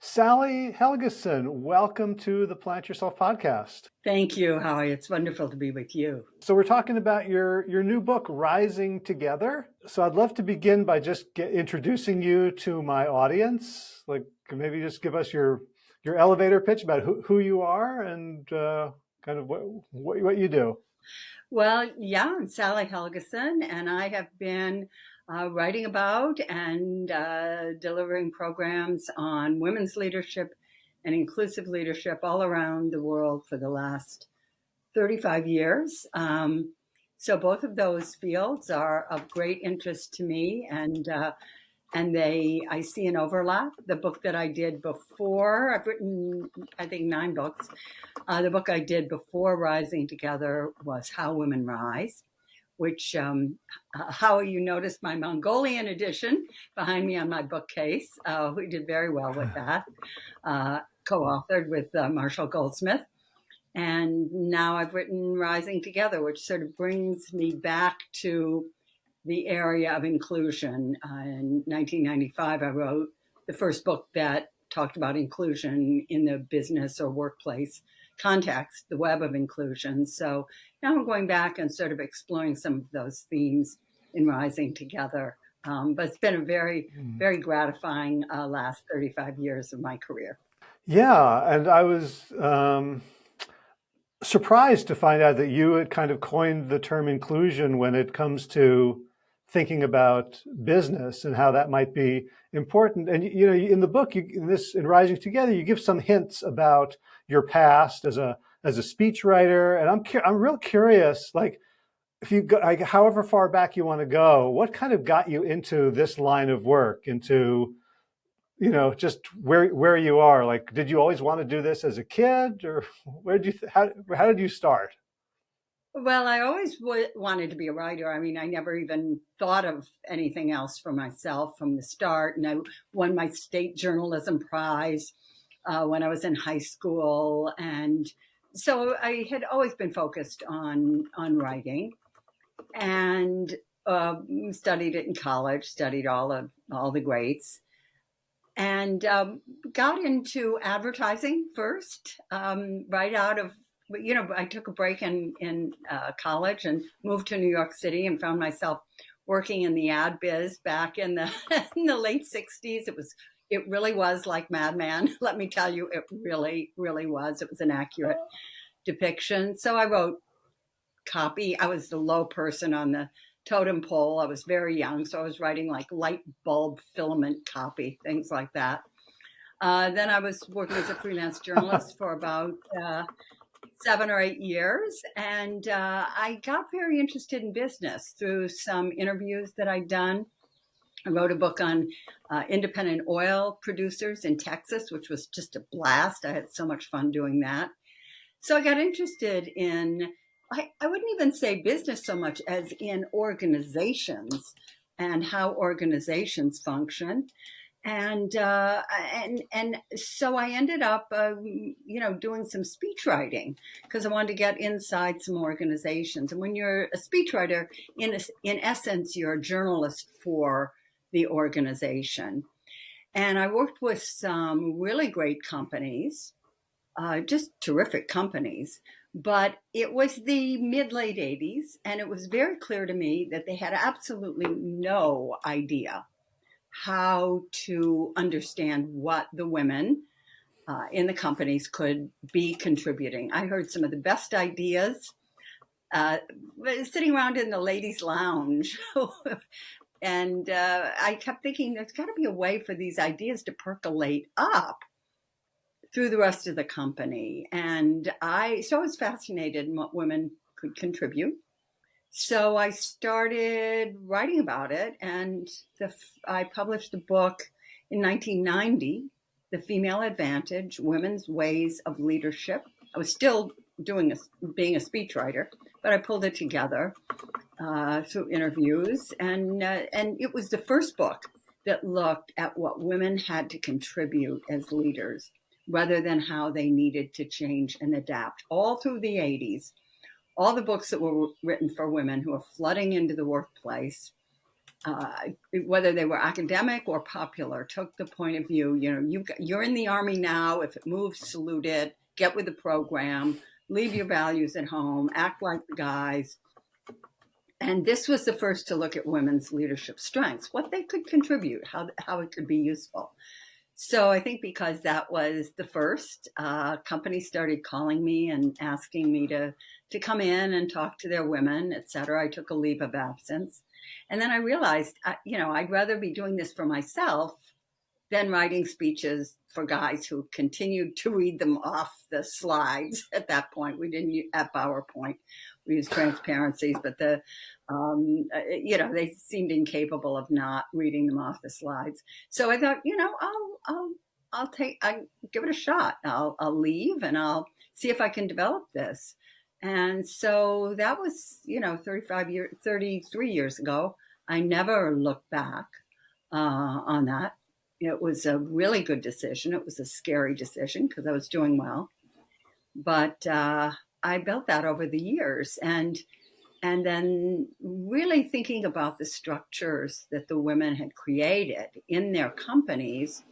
Sally Helgesen, welcome to the Plant Yourself podcast. Thank you, Howie. It's wonderful to be with you. So we're talking about your, your new book, Rising Together. So I'd love to begin by just get, introducing you to my audience. Like maybe just give us your, your elevator pitch about who, who you are and uh, kind of what, what, what you do. Well, yeah, I'm Sally Helgesen, and I have been uh, writing about and uh, delivering programs on women's leadership and inclusive leadership all around the world for the last 35 years. Um, so both of those fields are of great interest to me and uh, and they I see an overlap. The book that I did before, I've written I think nine books. Uh, the book I did before Rising Together was How Women Rise which um, how you noticed my Mongolian edition behind me on my bookcase. Uh, we did very well with that, uh, co-authored with uh, Marshall Goldsmith. And now I've written Rising Together, which sort of brings me back to the area of inclusion. Uh, in 1995, I wrote the first book that talked about inclusion in the business or workplace context, the web of inclusion. So now I'm going back and sort of exploring some of those themes in Rising Together. Um, but it's been a very, hmm. very gratifying uh, last 35 years of my career. Yeah, and I was um, surprised to find out that you had kind of coined the term inclusion when it comes to thinking about business and how that might be important. And you know, in the book, you, in this in Rising Together, you give some hints about your past as a as a speechwriter, and I'm I'm real curious, like if you go, like, however far back you want to go, what kind of got you into this line of work, into you know, just where where you are? Like, did you always want to do this as a kid, or where did you how how did you start? Well, I always wanted to be a writer. I mean, I never even thought of anything else for myself from the start. And I won my state journalism prize uh, when I was in high school. And so I had always been focused on, on writing and uh, studied it in college, studied all of all the greats and um, got into advertising first, um, right out of you know, I took a break in in uh, college and moved to New York City and found myself working in the ad biz back in the in the late '60s. It was it really was like Mad Men. Let me tell you, it really really was. It was an accurate depiction. So I wrote copy. I was the low person on the totem pole. I was very young, so I was writing like light bulb filament copy, things like that. Uh, then I was working as a freelance journalist for about uh, seven or eight years. And uh, I got very interested in business through some interviews that I'd done. I wrote a book on uh, independent oil producers in Texas, which was just a blast. I had so much fun doing that. So I got interested in, I, I wouldn't even say business so much as in organizations and how organizations function and uh, and and so I ended up, uh, you know, doing some speech writing because I wanted to get inside some organizations. And when you're a speechwriter, in a, in essence, you're a journalist for the organization. And I worked with some really great companies, uh, just terrific companies. But it was the mid late 80s, and it was very clear to me that they had absolutely no idea how to understand what the women uh, in the companies could be contributing. I heard some of the best ideas uh, sitting around in the ladies' lounge. and uh, I kept thinking there's got to be a way for these ideas to percolate up through the rest of the company. And I, so I was fascinated in what women could contribute. So I started writing about it, and the, I published a book in 1990, The Female Advantage Women's Ways of Leadership. I was still doing a, being a speechwriter, but I pulled it together uh, through interviews, and uh, and it was the first book that looked at what women had to contribute as leaders, rather than how they needed to change and adapt. All through the 80s, all the books that were written for women who are flooding into the workplace uh, whether they were academic or popular, took the point of view, you know, you, you're in the army now. If it moves, salute it, get with the program, leave your values at home, act like the guys. And this was the first to look at women's leadership strengths, what they could contribute, how, how it could be useful. So I think because that was the first, uh, companies started calling me and asking me to to come in and talk to their women, et cetera. I took a leave of absence, and then I realized, uh, you know, I'd rather be doing this for myself than writing speeches for guys who continued to read them off the slides. At that point, we didn't at PowerPoint, we used transparencies, but the um, uh, you know, they seemed incapable of not reading them off the slides. So I thought, you know, I'll, I'll, I'll take, I give it a shot. I'll, I'll leave and I'll see if I can develop this. And so that was, you know, 35 years, 33 years ago. I never looked back uh, on that. It was a really good decision. It was a scary decision because I was doing well, but uh, I built that over the years. And and then really thinking about the structures that the women had created in their companies,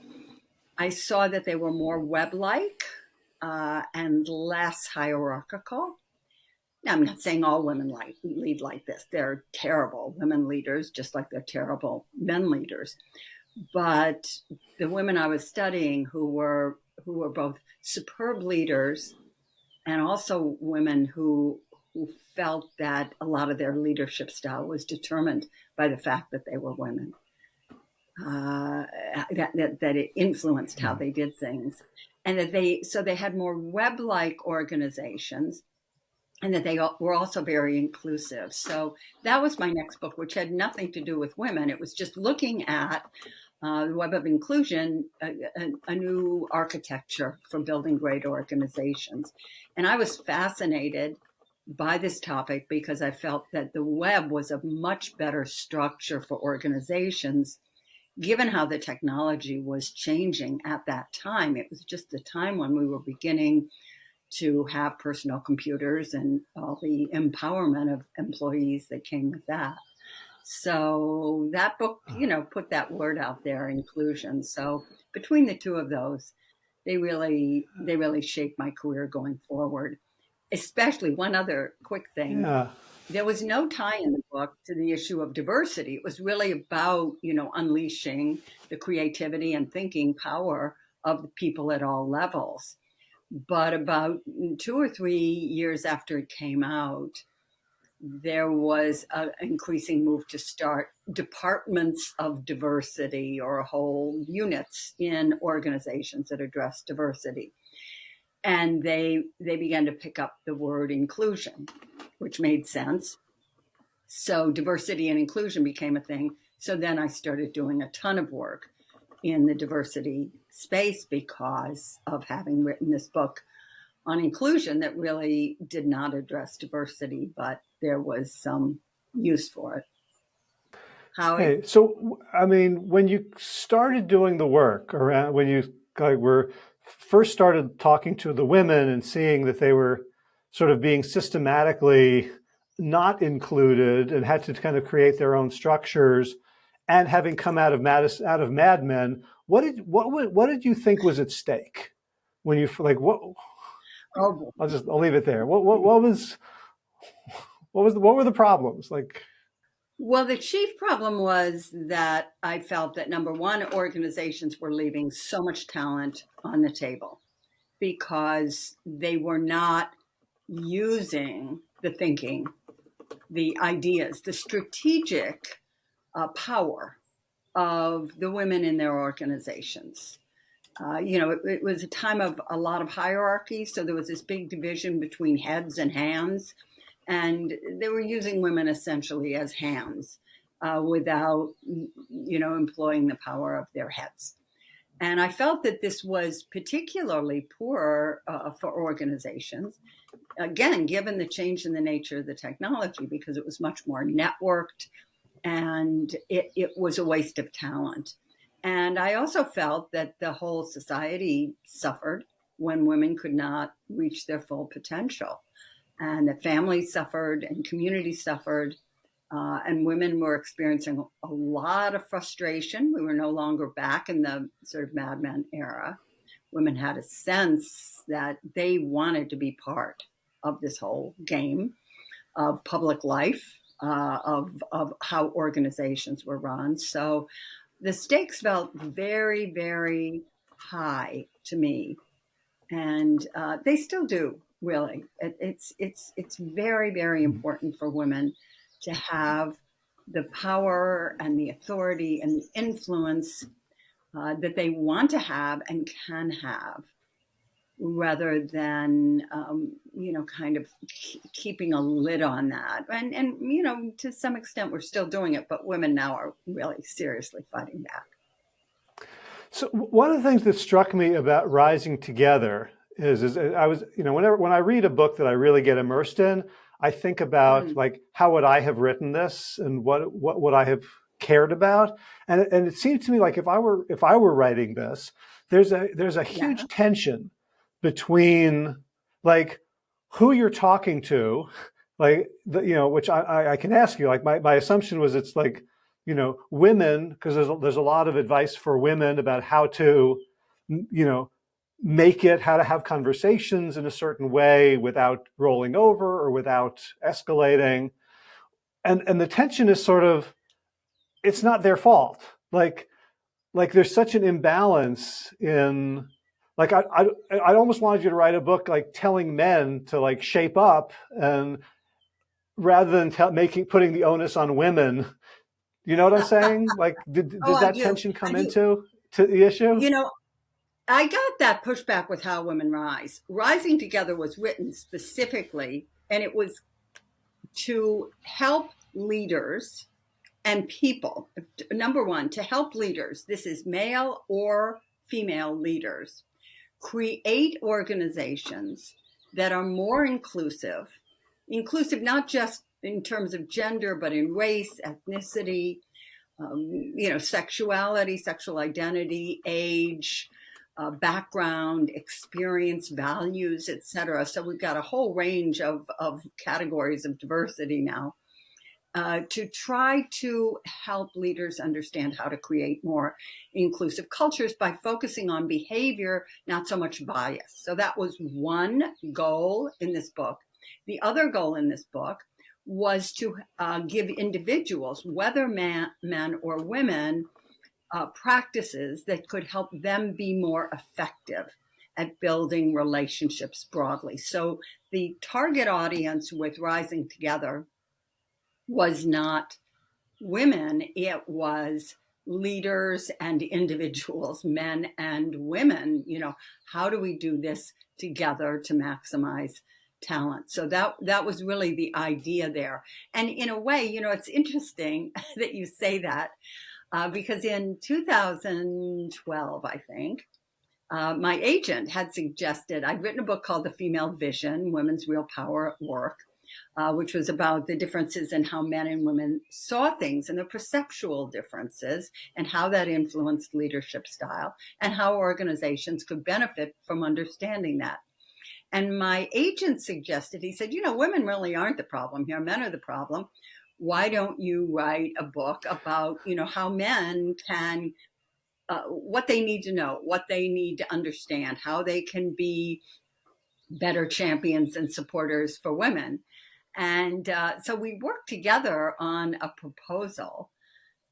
I saw that they were more web-like uh, and less hierarchical. Now, I'm not saying all women like, lead like this. They're terrible women leaders, just like they're terrible men leaders. But the women I was studying who were who were both superb leaders and also women who who felt that a lot of their leadership style was determined by the fact that they were women. Uh, that, that, that it influenced how they did things and that they so they had more web-like organizations and that they were also very inclusive. So that was my next book which had nothing to do with women. It was just looking at uh, the web of inclusion a, a, a, new architecture for building great organizations and i was fascinated by this topic because I felt that the web was a much better structure for organizations, given how the technology was changing at that time. It was just the time when we were beginning to have personal computers and all the empowerment of employees that came with that. So that book, you know, put that word out there, inclusion. So between the two of those, they really, they really shaped my career going forward especially one other quick thing. Yeah. There was no tie in the book to the issue of diversity. It was really about, you know, unleashing the creativity and thinking power of the people at all levels. But about two or three years after it came out, there was an increasing move to start departments of diversity or whole units in organizations that address diversity and they they began to pick up the word inclusion, which made sense. So diversity and inclusion became a thing. So then I started doing a ton of work in the diversity space because of having written this book on inclusion that really did not address diversity, but there was some use for it. How hey, so I mean, when you started doing the work around when you like were first started talking to the women and seeing that they were sort of being systematically not included and had to kind of create their own structures and having come out of Mad, out of Mad Men, what did what what did you think was at stake when you like what? Oh. I'll just I'll leave it there. What what what was what was the, what were the problems like? Well, the chief problem was that I felt that number one, organizations were leaving so much talent on the table because they were not using the thinking, the ideas, the strategic uh, power of the women in their organizations. Uh, you know, it, it, was a time of a lot of hierarchy, so there was this big division between heads and hands and they were using women essentially as hands uh, without, you know, employing the power of their heads. And I felt that this was particularly poor uh, for organizations, again, given the change in the nature of the technology, because it was much more networked and it, it was a waste of talent. And I also felt that the whole society suffered when women could not reach their full potential and that families suffered and communities suffered Uh, and women were experiencing a lot of frustration. We were no longer back in the sort of Mad Men era. Women had a sense that they wanted to be part of this whole game of public life, uh, of, of how organizations were run. So the stakes felt very, very high to me. And uh, they still do, really. It, it's, it's, it's very, very important for women to have the power and the authority and the influence uh, that they want to have and can have rather than um, you know kind of keeping a lid on that and and you know to some extent we're still doing it but women now are really seriously fighting back so one of the things that struck me about rising together is is i was you know whenever when i read a book that i really get immersed in i think about mm. like how would i have written this and what what would i have cared about and and it seemed to me like if i were if i were writing this there's a there's a huge yeah. tension between like who you're talking to, like, the, you know, which I, I can ask you, like my, my assumption was it's like, you know, women, because there's, a, there's a lot of advice for women about how to, you know, make it, how to have conversations in a certain way without rolling over or without escalating. And, and the tension is sort of, it's not their fault. Like, like there's such an imbalance in like I, I, I almost wanted you to write a book like telling men to like shape up and rather than tell, making putting the onus on women. You know what I'm saying? Like, did, does oh, that do. tension come into to the issue? You know, I got that pushback with How Women Rise. Rising Together was written specifically, and it was to help leaders and people. Number one, to help leaders. This is male or female leaders create organizations that are more inclusive, inclusive not just in terms of gender, but in race, ethnicity, um, you know, sexuality, sexual identity, age, uh, background, experience, values, etc. So we've got a whole range of, of categories of diversity now uh, to try to help leaders understand how to create more inclusive cultures by focusing on behavior, not so much bias. So that was one goal in this book. The other goal in this book was to uh, give individuals, whether man, men or women, uh, practices that could help them be more effective at building relationships broadly. So the target audience with Rising Together was not women, it was leaders and individuals, men and women. You know, how do we do this together to maximize talent? So that that was really the idea there. And in a way, you know, it's interesting that you say that uh, because in 2012, I think. Uh, my agent had suggested I'd written a book called The Female Vision Women's Real Power at Work uh, which was about the differences in how men and women saw things and the perceptual differences and how that influenced leadership style and how organizations could benefit from understanding that. And my agent suggested, he said, you know, women really aren't the problem here, men are the problem. Why don't you write a book about, you know, how men can uh, what they need to know, what they need to understand, how they can be better champions and supporters for women. And uh, so we worked together on a proposal,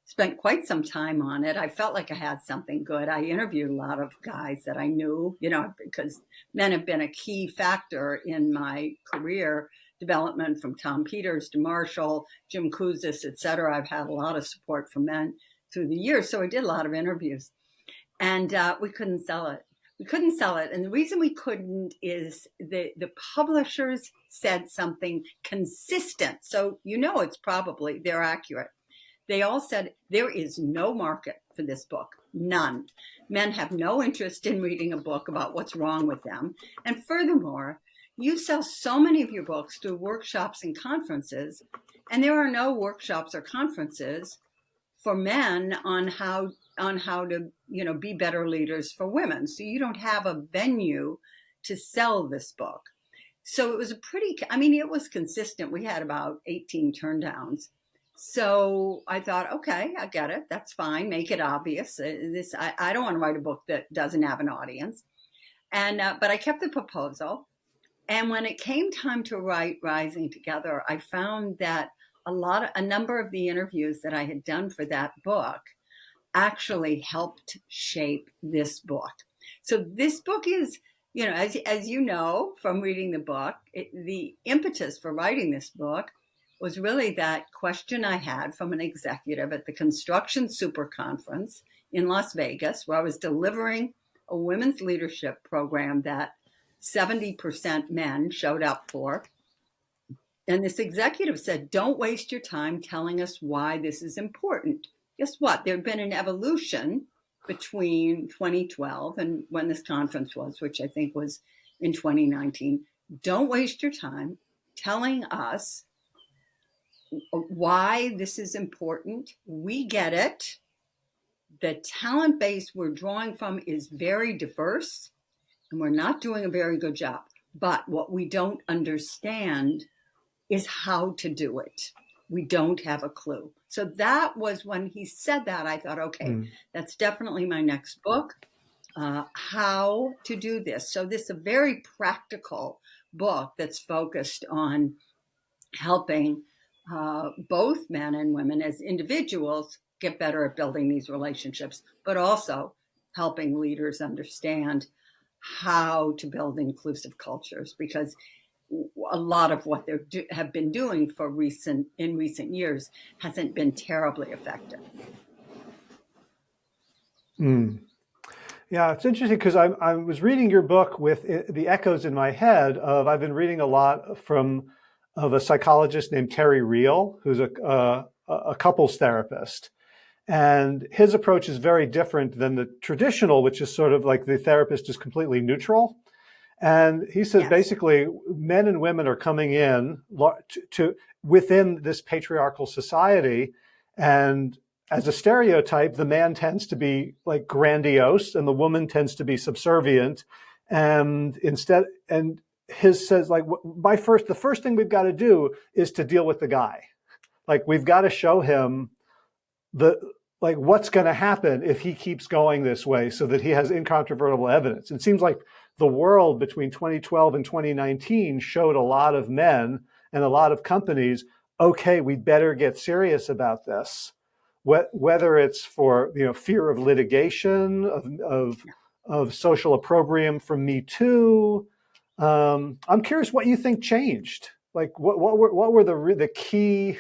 spent quite some time on it. I felt like I had something good. I interviewed a lot of guys that I knew, you know, because men have been a key factor in my career development from Tom Peters to Marshall, Jim Kouzes, et cetera. I've had a lot of support from men through the years. So I did a lot of interviews and uh, we couldn't sell it we couldn't sell it. And the reason we couldn't is the, the publishers said something consistent. So you know it's probably, they're accurate. They all said there is no market for this book, none. Men have no interest in reading a book about what's wrong with them. And furthermore, you sell so many of your books through workshops and conferences, and there are no workshops or conferences for men on how on how to, you know, be better leaders for women. So you don't have a venue to sell this book. So it was a pretty, I mean, it was consistent. We had about 18 turndowns so I thought, okay, I get it. That's fine. Make it obvious. Uh, this I, I don't want to write a book that doesn't have an audience. And uh, but I kept the proposal. And when it came time to write Rising Together, I found that a lot of a number of the interviews that I had done for that book actually helped shape this book. So this book is, you know, as as you know from reading the book, it, the impetus for writing this book was really that question I had from an executive at the Construction Super Conference in Las Vegas, where I was delivering a women's leadership program that 70% men showed up for. And this executive said, Don't waste your time telling us why this is important. Guess what? There had been an evolution between 2012 and when this conference was, which I think was in 2019. Don't waste your time telling us why this is important. We get it. The talent base we're drawing from is very diverse, and we're not doing a very good job. But what we don't understand is how to do it. We don't have a clue. So that was when he said that, I thought, okay, mm. that's definitely my next book. Uh, how to do this. So this is a very practical book that's focused on helping uh, both men and women as individuals get better at building these relationships, but also helping leaders understand how to build inclusive cultures because a lot of what they have been doing for recent in recent years hasn't been terribly effective. Mm. Yeah, it's interesting because I, I was reading your book with the echoes in my head of I've been reading a lot from of a psychologist named Terry Real, who's a, a, a couples therapist. And his approach is very different than the traditional, which is sort of like the therapist is completely neutral. And he says yes. basically men and women are coming in to, to, within this patriarchal society. And as a stereotype, the man tends to be like grandiose and the woman tends to be subservient. And instead, and his says like my first the first thing we've got to do is to deal with the guy like we've got to show him the like what's going to happen if he keeps going this way so that he has incontrovertible evidence it seems like the world between 2012 and 2019 showed a lot of men and a lot of companies okay we better get serious about this whether it's for you know fear of litigation of of, of social opprobrium from me too um, I'm curious what you think changed. Like what, what were, what were the, the key,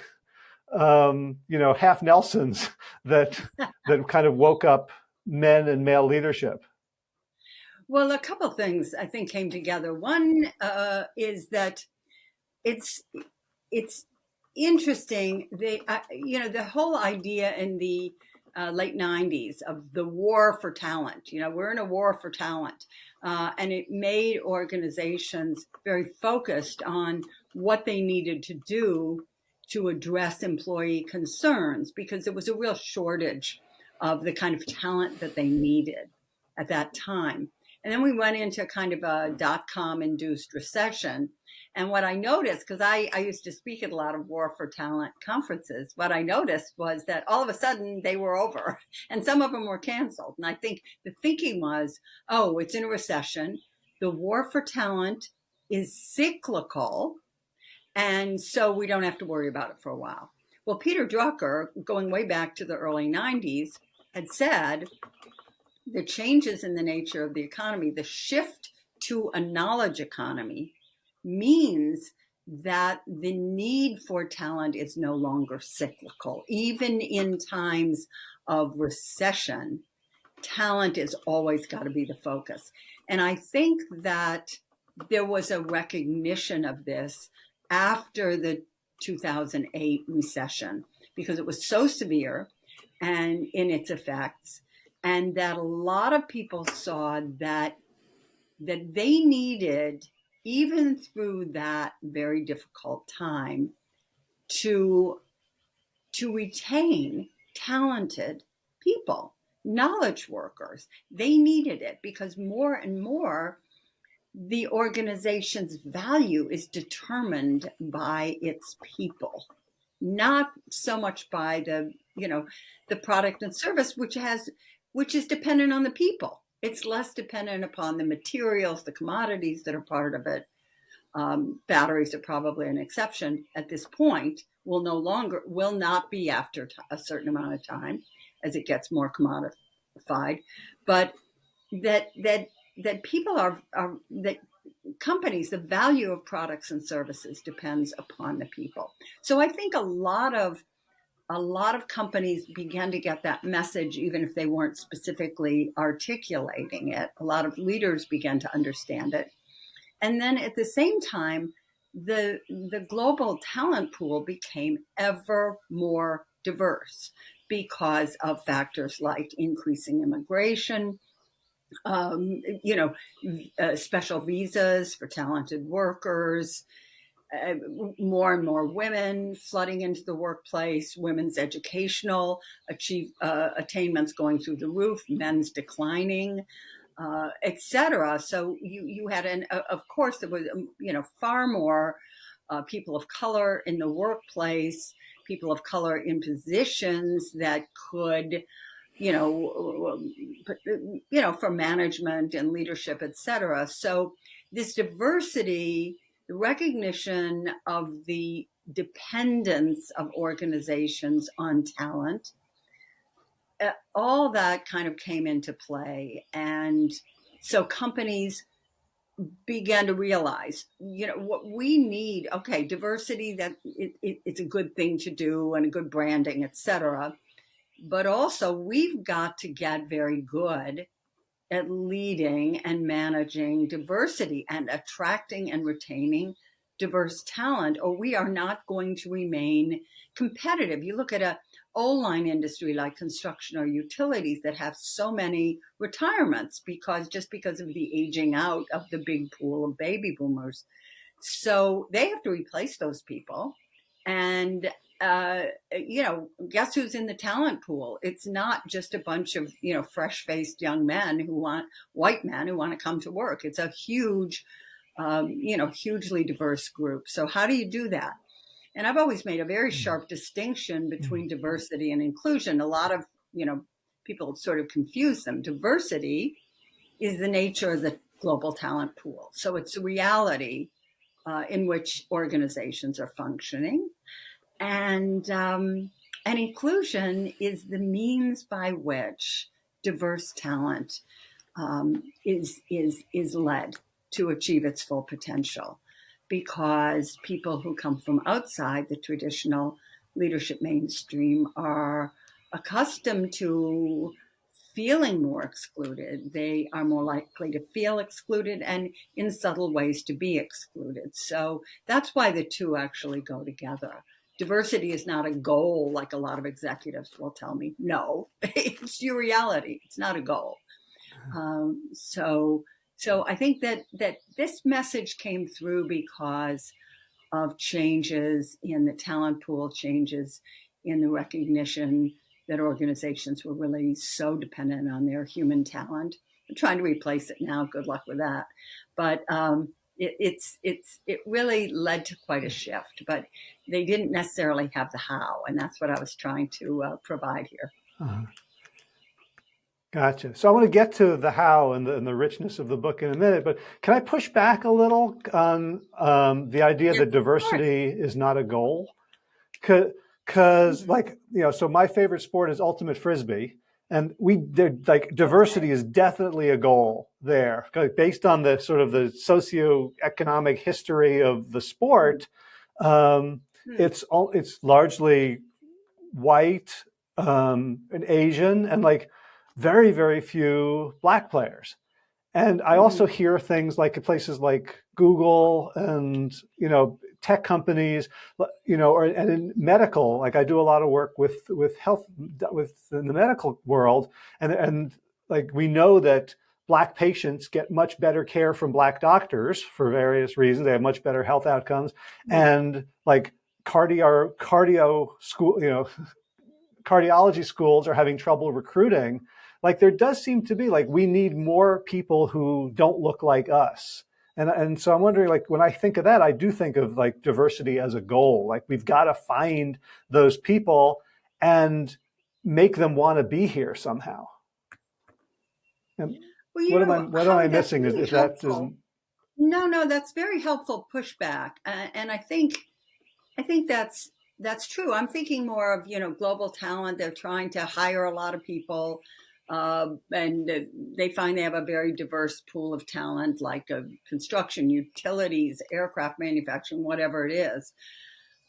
um, you know, half Nelsons that, that kind of woke up men and male leadership? Well, a couple things I think came together. One uh, is that it's it's interesting. The uh, you know the whole idea in the uh, late '90s of the war for talent. You know, we're in a war for talent, uh, and it made organizations very focused on what they needed to do to address employee concerns because there was a real shortage of the kind of talent that they needed at that time. And then we went into kind of a mm. dot com induced recession. And what I noticed, because I, I used to speak at a lot of War for Talent conferences, what I noticed was that all of a sudden they were over and some of them were canceled. And I think the thinking was, oh, it's in a recession. The War for Talent is cyclical. And so we don't have to worry about it for a while. Well, Peter Drucker, going way back to the early 90s, had said the changes in the nature of the economy, the shift to a knowledge economy means that the need for talent is no longer cyclical. Even in times of recession, talent is always got to be the focus. And I think that there was a recognition of this after the 2008 recession because it was so severe and in its effects and that a lot of people saw that that they needed even through that very difficult time to to retain talented people knowledge workers. They needed it because more and more the organization's value is determined by its people not so much by the, you know, the product and service, which has, which is dependent on the people. It's less dependent upon the materials, the commodities that are part of it. Um, batteries are probably an exception at this point. Will no longer, will not be after a certain amount of time as it gets more commodified, but that that that people are, are that companies, the value of products and services depends upon the people. So I think a lot of a lot of companies began to get that message, even if they weren't specifically articulating it. A lot of leaders began to understand it. And then at the same time, the, the global talent pool became ever more diverse because of factors like increasing immigration, um, you know, uh, special visas for talented workers, uh, more and more women flooding into the workplace, women's educational achieve, uh, attainments going through the roof, men's declining, uh, etc. So you you had an uh, of course there was um, you know far more uh, people of color in the workplace, people of color in positions that could you know, you know, for management and leadership, et cetera. So this diversity, the recognition of the dependence of organizations on talent, uh, all that kind of came into play. And so companies began to realize, you know, what we need, okay, diversity, that it, it, it's a good thing to do and a good branding, et cetera but also we've got to get very good at leading and managing diversity and attracting and retaining diverse talent or we are not going to remain competitive. You look at a old line industry like construction or utilities that have so many retirements because just because of the aging out of the big pool of baby boomers. So they have to replace those people. And uh, you know, guess who's in the talent pool? It's not just a bunch of, you know, fresh faced young men who want, white men who want to come to work. It's a huge, um, you know, hugely diverse group. So how do you do that? And I've always made a very mm-hmm. sharp distinction between mm-hmm. diversity and inclusion. A lot of, you know, people sort of confuse them. Diversity is the nature of the global talent pool. So it's a reality uh, in which organizations are functioning and um, and inclusion is the means by which diverse talent um, is is is led to achieve its full potential, because people who come from outside the traditional leadership mainstream are accustomed to feeling more excluded. They are more likely to feel excluded and in subtle ways to be excluded. So that's why the two actually go together diversity is not a goal like a lot of executives will tell me. No, it's your reality. It's not a goal. Uh-huh. Um, so, so I think that that this message came through because of changes in the talent pool, changes in the recognition that organizations were really so dependent on their human talent. I'm trying to replace it now. Good luck with that. But um, it, it's it's it really led to quite a shift, but they didn't necessarily have the how, and that's what I was trying to uh, provide here. Uh -huh. Gotcha. So I want to get to the how and the, and the, richness of the book in a minute, but can I push back a little on um, the idea that diversity is not a goal? Because, mm-hmm. like, you know, so my favorite sport is ultimate frisbee, and we like diversity is definitely a goal there based on the sort of the socioeconomic history of the sport. Um, hmm. it's all it's largely white um, and Asian and like very very few black players. And I also mm-hmm. hear things like places like Google and you know tech companies, you know, or and in medical, like I do a lot of work with with health with in the medical world, and and like we know that black patients get much better care from black doctors for various reasons. They have much better health outcomes, mm-hmm. and like cardio cardio school, you know, cardiology schools are having trouble recruiting. Like there does seem to be like we need more people who don't look like us And, and so I'm wondering, like, when I think of that, I do think of like diversity as a goal. Like, we've got to find those people and make them want to be here somehow. And well, what know, am I, what am I missing? Is, if that isn't. No, no, that's very helpful pushback. Uh, and I think, I think that's, that's true. I'm thinking more of, you know, global talent. They're trying to hire a lot of people uh, and they find they have a very diverse pool of talent, like uh, construction, utilities, aircraft manufacturing, whatever it is.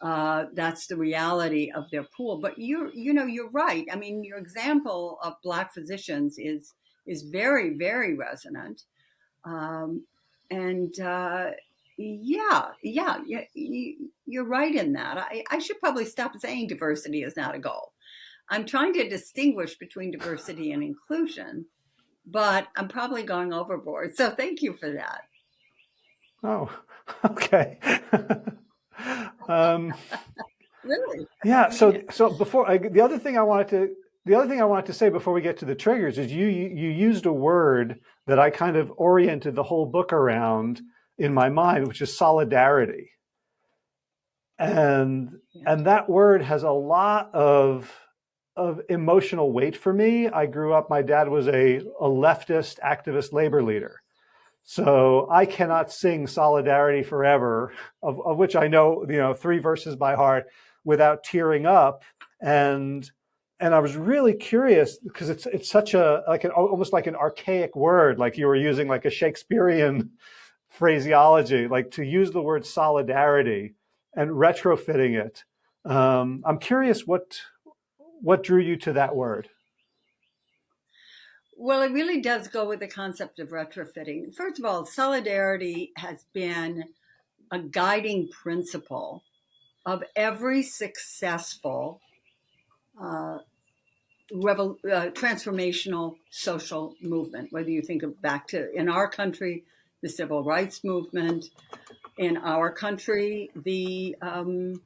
Uh, that's the reality of their pool. But you, you know, you're right. I mean, your example of black physicians is is very, very resonant. Um, and uh, yeah, yeah, yeah, you're right in that. I, I should probably stop saying diversity is not a goal. I'm trying to distinguish between diversity and inclusion, but I'm probably going overboard. So thank you for that. Oh, okay. um, really? Yeah. So, so before I, the other thing I wanted to, the other thing I wanted to say before we get to the triggers is you, you used a word that I kind of oriented the whole book around in my mind, which is solidarity. And, yeah. and that word has a lot of of emotional weight for me. I grew up, my dad was a, a leftist activist labor leader. So I cannot sing Solidarity Forever, of, of which I know, you know, three verses by heart without tearing up. And and I was really curious because it's it's such a like an almost like an archaic word, like you were using like a Shakespearean phraseology, like to use the word solidarity and retrofitting it. Um, I'm curious what what drew you to that word? Well, it really does go with the concept of retrofitting. First of all, solidarity has been a guiding principle of every successful uh, uh, transformational social movement, whether you think of back to in our country, the civil rights movement, in our country, the um,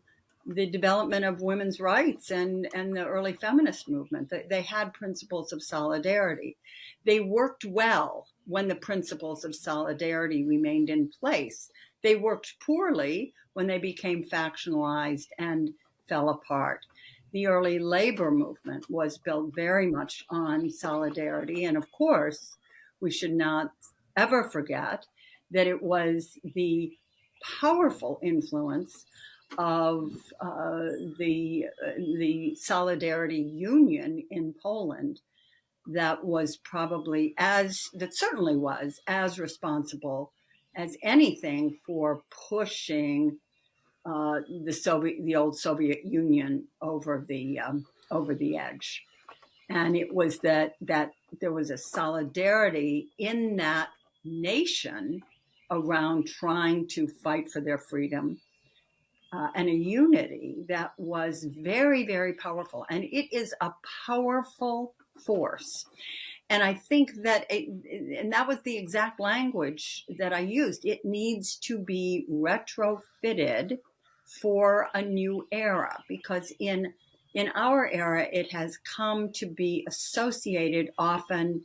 the development of women's rights and, and the early feminist movement. They, they had principles of solidarity. They worked well when the principles of solidarity remained in place. They worked poorly when they became factionalized and fell apart. The early labor movement was built very much on solidarity. And of course, we should not ever forget that it was the powerful influence of uh, the uh, the Solidarity Union in Poland that was probably as that certainly was as responsible as anything for pushing uh, the Soviet the old Soviet Union over the um, over the edge, and it was that that there was a solidarity in that nation around trying to fight for their freedom uh, and a unity that was very, very powerful. And it is a powerful force. And I think that, it, and that was the exact language that I used. It needs to be retrofitted for a new era because in in our era, it has come to be associated often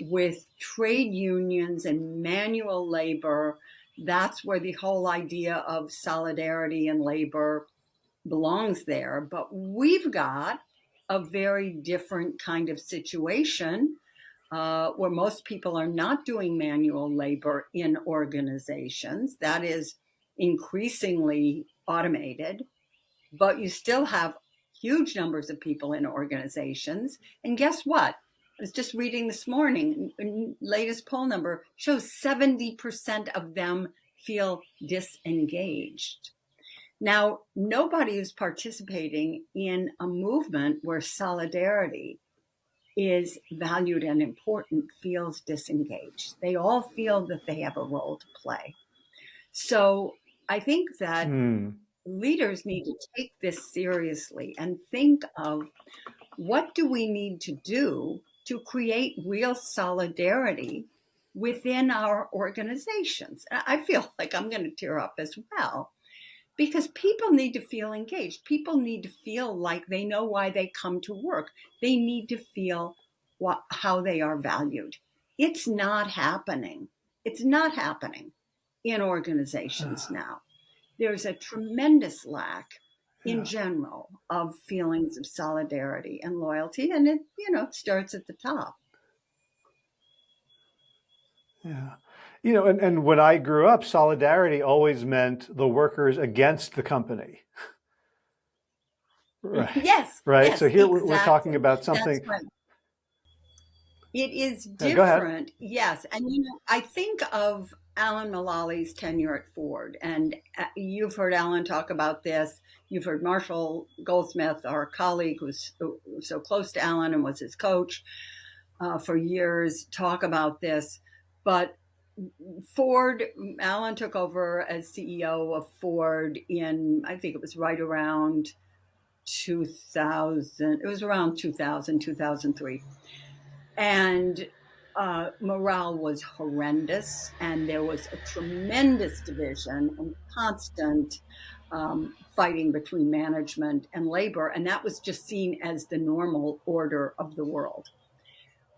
with trade unions and manual labor that's where the whole idea of solidarity and labor belongs there. But we've got a very different kind of situation uh, where most people are not doing manual labor in organizations. That is increasingly automated, but you still have huge numbers of people in organizations. And guess what? I was just reading this morning, latest poll number shows 70% of them feel disengaged. Now, nobody who's participating in a movement where solidarity is valued and important feels disengaged. They all feel that they have a role to play. So I think that mm. leaders need to take this seriously and think of what do we need to do to create real solidarity within our organizations. I feel like I'm going to tear up as well because people need to feel engaged. People need to feel like they know why they come to work. They need to feel what, how they are valued. It's not happening. It's not happening. in organizations ah. now. There's a tremendous lack in Yeah. general of feelings of solidarity and loyalty, and it you know it starts at the top. Yeah. You know, and, and when I grew up, solidarity always meant the workers against the company. Right. Yes, Right. yes, So here we're, we're talking exactly. about something. It is Yeah, different, yes. And you know, I think of Alan Mulally's tenure at Ford, and uh, you've heard Alan talk about this. You've heard Marshall Goldsmith, our colleague who's was so close to Alan and was his coach uh, for years, talk about this. But Ford, Alan took over as CEO of Ford in, I think it was right around 2000. It was around 2000, 2003 and uh, morale was horrendous, and there was a tremendous division and constant um, fighting between management and labor, and that was just seen as the normal order of the world.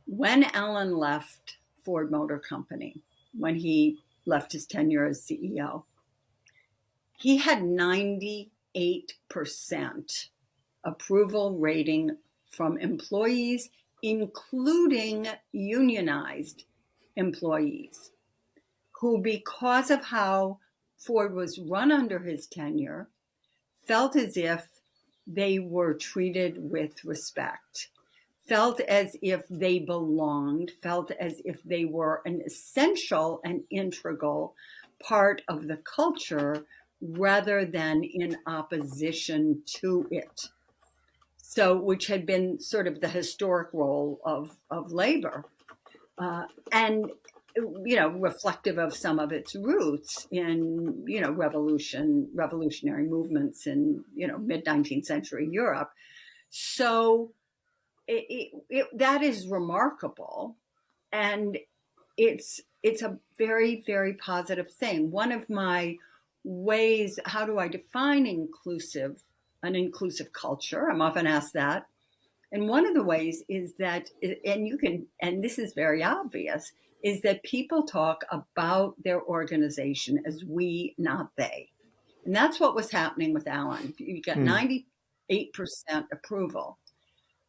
When Alan left Ford Motor Company, when he left his tenure as CEO, he had 98% approval rating from employees including unionized employees, who, because of how Ford was run under his tenure, felt as if they were treated with respect, felt as if they belonged, felt as if they were an essential and integral part of the culture rather than in opposition to it so which had been sort of the historic role of of labor, uh, and you know reflective of some of its roots in you know revolution revolutionary movements in you know mid 19th century Europe. So it, it, it, that is remarkable, and it's it's a very very positive thing. One of my ways how do I define inclusive an inclusive culture? I'm often asked that. And one of the ways is that, and you can, and this is very obvious, is that people talk about their organization as we, not they. And that's what was happening with Alan. You got Hmm. 98% approval.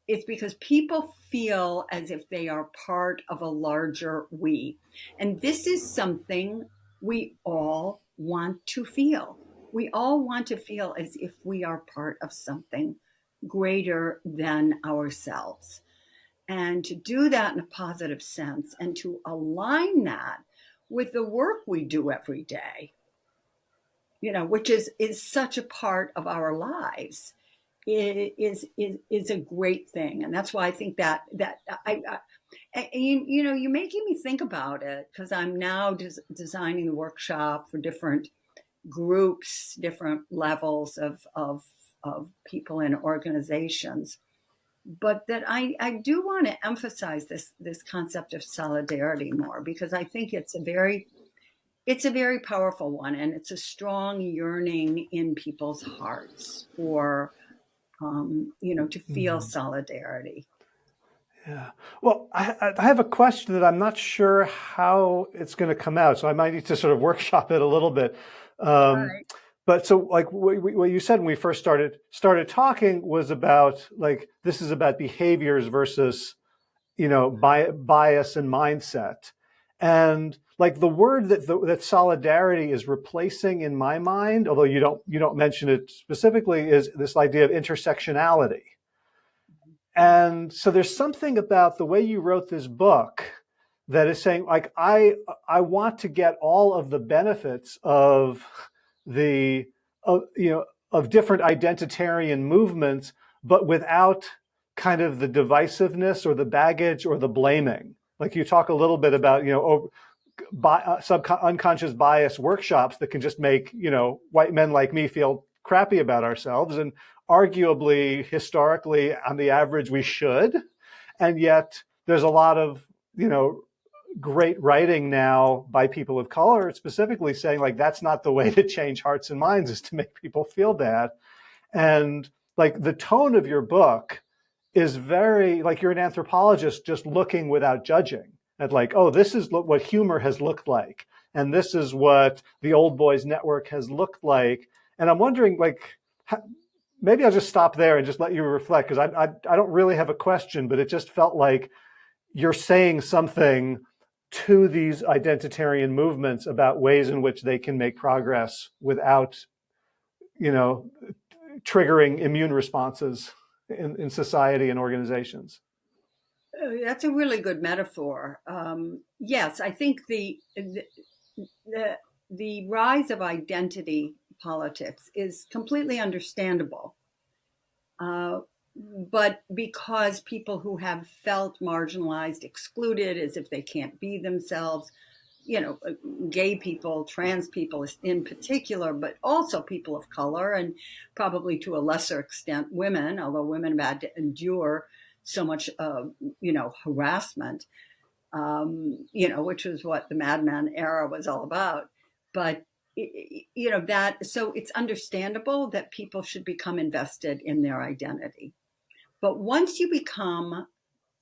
It's because people feel as if they are part of a larger we. And this is something we all want to feel we all want to feel as if we are part of something greater than ourselves. And to do that in a positive sense and to align that with the work we do every day, you know, which is, is such a part of our lives, is, is, is a great thing. And that's why I think that, that I, I you, you know, you're making me think about it because I'm now des- designing the workshop for different groups, different levels of, of, of people and organizations. But that I, I do want to emphasize this this concept of solidarity more because I think it's a very it's a very powerful one and it's a strong yearning in people's hearts for um, you know to feel Mhm. solidarity. Yeah. Well, I, I have a question that I'm not sure how it's going to come out, so I might need to sort of workshop it a little bit. Um, Right. But so, like what, what you said when we first started started talking was about like this is about behaviors versus, you know, bi- bias and mindset, and like the word that the, that solidarity is replacing in my mind, although you don't you don't mention it specifically, is this idea of intersectionality. And so there's something about the way you wrote this book that is saying like I I want to get all of the benefits of the of, you know of different identitarian movements but without kind of the divisiveness or the baggage or the blaming. Like you talk a little bit about you know over, bi, uh, unconscious bias workshops that can just make you know white men like me feel crappy about ourselves and arguably historically on the average we should and yet there's a lot of you know great writing now by people of color specifically saying like that's not the way to change hearts and minds is to make people feel bad and like the tone of your book is very like you're an anthropologist just looking without judging at like, oh, this is what humor has looked like. And this is what the old boys network has looked like. And I'm wondering like, maybe I'll just stop there and just let you reflect because I, I, I don't really have a question, but it just felt like you're saying something to these identitarian movements about ways in which they can make progress without, you know, triggering immune responses in, in society and organizations. Uh, that's a really good metaphor. Um, yes, I think the, the, the the rise of identity politics is completely understandable. Uh, but because people who have felt marginalized, excluded, as if they can't be themselves, you know, uh, gay people, trans people in particular, but also people of color and probably to a lesser extent women, although women have had to endure so much, uh, you know, harassment, um, you know, which was what the Mad Men era was all about. But you know that so it's understandable that people should become invested in their identity but once you become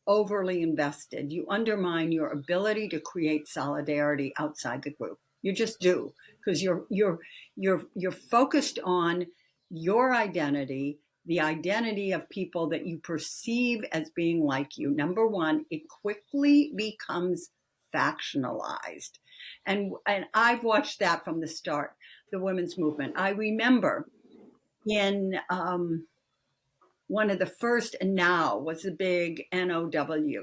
overly invested you undermine your ability to create solidarity outside the group you just do because you're you're you're you're focused on your identity the identity of people that you perceive as being like you number one it quickly becomes factionalized. And, and I've watched that from the start, the women's movement. I remember in um, one of the first, and now was the big NOW,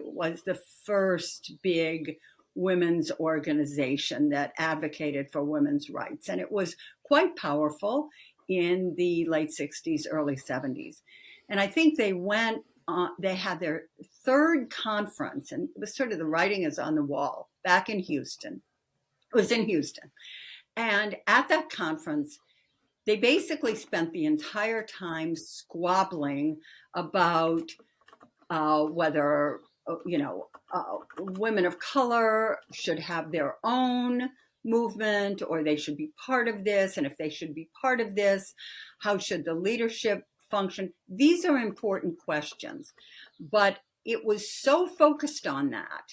was the first big women's organization that advocated for women's rights. And it was quite powerful in the late 60s, early 70s. And I think they went uh, they had their third conference, and it was sort of the writing is on the wall back in Houston. It was in Houston. And at that conference, they basically spent the entire time squabbling about uh, whether, uh, you know, uh, women of color should have their own movement or they should be part of this. And if they should be part of this, how should the leadership function? These are important questions, but it was so focused on that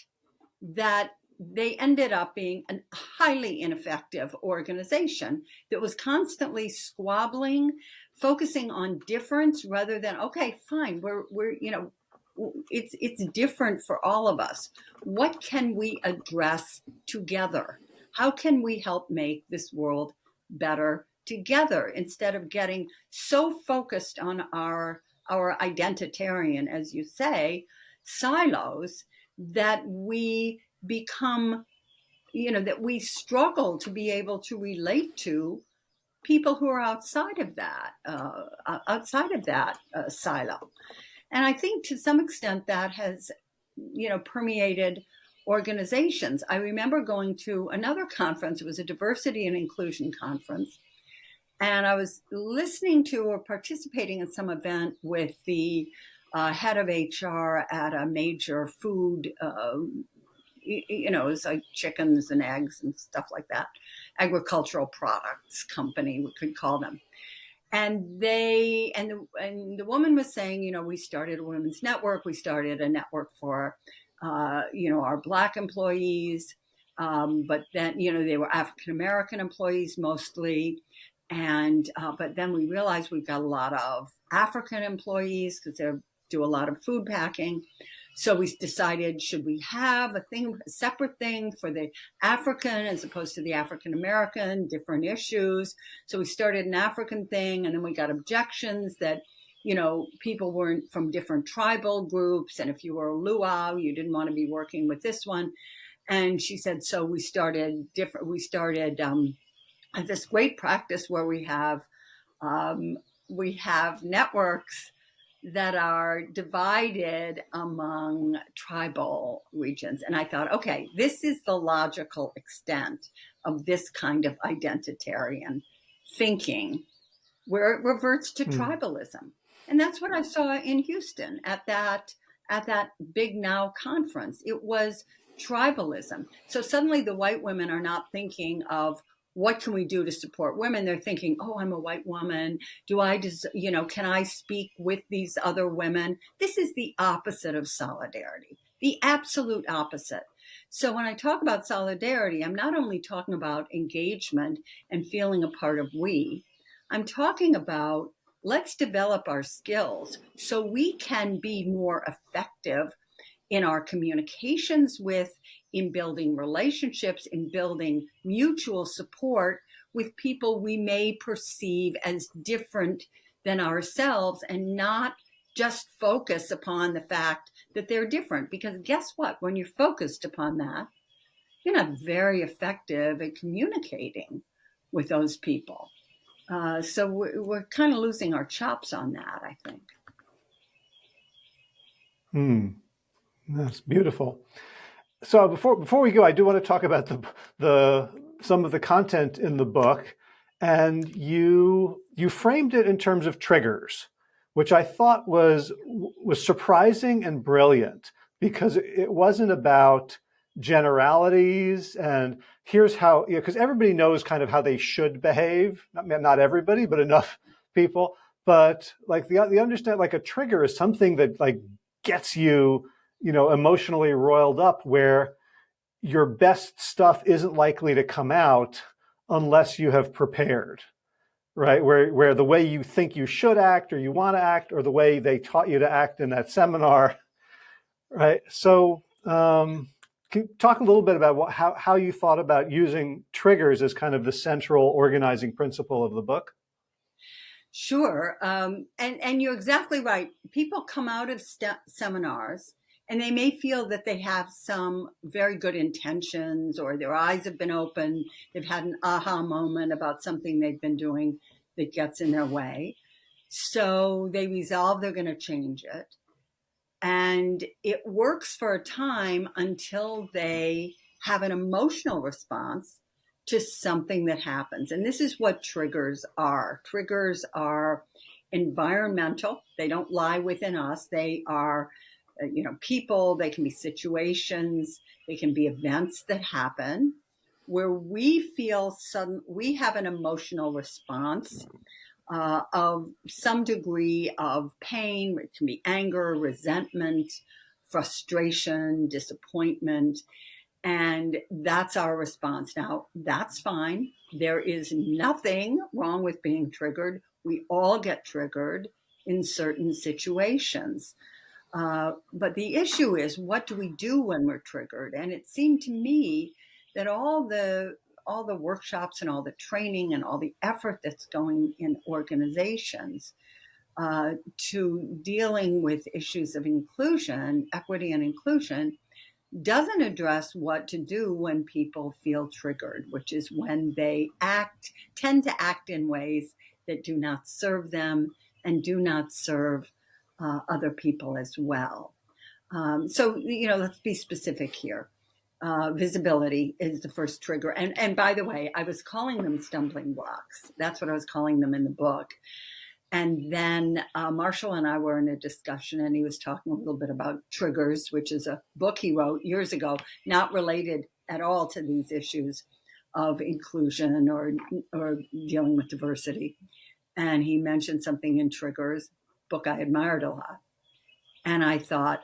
that they ended up being a highly ineffective organization that was constantly squabbling, focusing on difference rather than, okay, fine, we're, we're, you know, it's, it's different for all of us. What can we address together? How can we help make this world better together instead of getting so focused on our our identitarian as you say silos that we become you know that we struggle to be able to relate to people who are outside of that uh, outside of that uh, silo. And i think to some extent that has you know permeated organizations. I remember going to another conference. It was a diversity and inclusion conference. And I was listening to or participating in some event with the uh, head of HR at a major food, uh, you know, it's like chickens and eggs and stuff like that, agricultural products company, we could call them. And they and the, and the woman was saying, you know, we started a women's network. We started a network for, uh, you know, our black employees. Um, but then, you know, they were African American employees mostly. And, uh, but then we realized we've got a lot of African employees because they do a lot of food packing. So we decided, should we have a thing, a separate thing for the African as opposed to the African American, different issues. So we started an African thing and then we got objections that, you know, people weren't from different tribal groups. And if you were a Luo, you didn't want to be working with this one. And she said, so we started different, we started, um, this great practice where we have um, we have networks that are divided among tribal regions. And I thought, okay, this is the logical extent of this kind of identitarian thinking where it reverts to mm. tribalism. And that's what I saw in Houston at that at that big NOW conference. It was tribalism. So suddenly the white women are not thinking of what can we do to support women? They're thinking, oh, I'm a white woman. Do I just, you know, can I speak with these other women? This is the opposite of solidarity, the absolute opposite. So when I talk about solidarity, I'm not only talking about engagement and feeling a part of we, I'm talking about let's develop our skills so we can be more effective in our communications with, in building relationships, in building mutual support with people we may perceive as different than ourselves and not just focus upon the fact that they're different. Because guess what? When you're focused upon that, you're not very effective at communicating with those people. Uh, so we're, we're kind of losing our chops on that, I think. Hmm. That's beautiful. So before before we go, I do want to talk about the the some of the content in the book, and you you framed it in terms of triggers, which I thought was was surprising and brilliant because it wasn't about generalities and here's how because you know, everybody knows kind of how they should behave. Not not everybody, but enough people. But like the the understand like a trigger is something that like gets you you know, emotionally roiled up where your best stuff isn't likely to come out unless you have prepared, right? Where, where the way you think you should act or you want to act or the way they taught you to act in that seminar, right? So um, can talk a little bit about what, how, how you thought about using triggers as kind of the central organizing principle of the book? Sure. Um, and, and you're exactly right. People come out of seminars and they may feel that they have some very good intentions or their eyes have been opened. They've had an aha moment about something they've been doing that gets in their way. So they resolve they're going to change it. And it works for a time until they have an emotional response to something that happens. And this is what triggers are. Triggers are environmental. They don't lie within us. They are you know, people, they can be situations, they can be events that happen where we feel sudden, we have an emotional response uh, of some degree of pain. It can be anger, resentment, frustration, disappointment. And that's our response. Now, that's fine. There is nothing wrong with being triggered. We all get triggered in certain situations. Uh, but the issue is, what do we do when we're triggered? And it seemed to me that all the all the workshops and all the training and all the effort that's going in organizations uh, to dealing with issues of inclusion, equity and inclusion, doesn't address what to do when people feel triggered, which is when they act, tend to act in ways that do not serve them and do not serve uh, other people as well. Um, so, you know, let's be specific here. Uh, visibility is the first trigger. And, and by the way, I was calling them stumbling blocks. That's what I was calling them in the book. And then uh, Marshall and I were in a discussion, and he was talking a little bit about Triggers, which is a book he wrote years ago, not related at all to these issues of inclusion or or dealing with diversity. And he mentioned something in Triggers book I admired a lot. And I thought,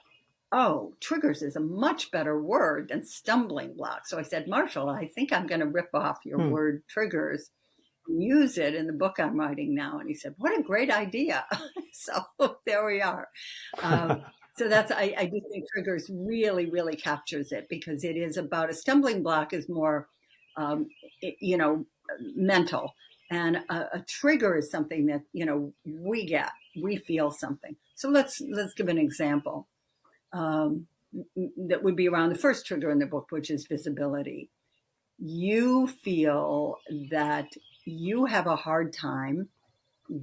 oh, triggers is a much better word than stumbling block. So I said, Marshall, I think I'm going to rip off your hmm. word triggers and use it in the book I'm writing now. And he said, what a great idea. so there we are. Um, so that's, I, I do think triggers really, really captures it because it is about a stumbling block is more, um, it, you know, mental. And a, a trigger is something that, you know, we get we feel something. So let's let's give an example um, that would be around the first trigger in the book, which is visibility. You feel that you have a hard time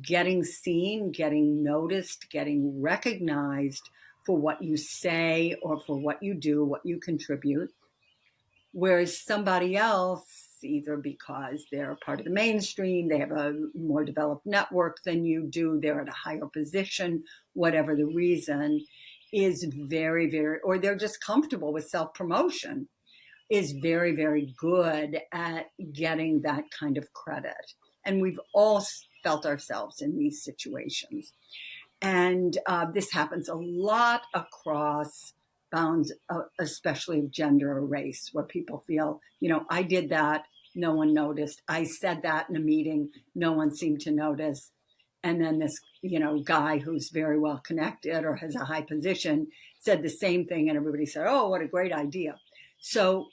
getting seen, getting noticed, getting recognized for what you say or for what you do, what you contribute. Whereas somebody else either because they're part of the mainstream, they have a more developed network than you do, they're at a higher position, whatever the reason, is very, very, or they're just comfortable with self promotion, is very, very good at getting that kind of credit. And we've all felt ourselves in these situations. And uh, this happens a lot across bounds, uh, especially of gender or race, where people feel, you know, I did that, no one noticed. I said that in a meeting, no one seemed to notice. And then this, you know, guy who's very well connected or has a high position said the same thing, and everybody said, "Oh, what a great idea!" So,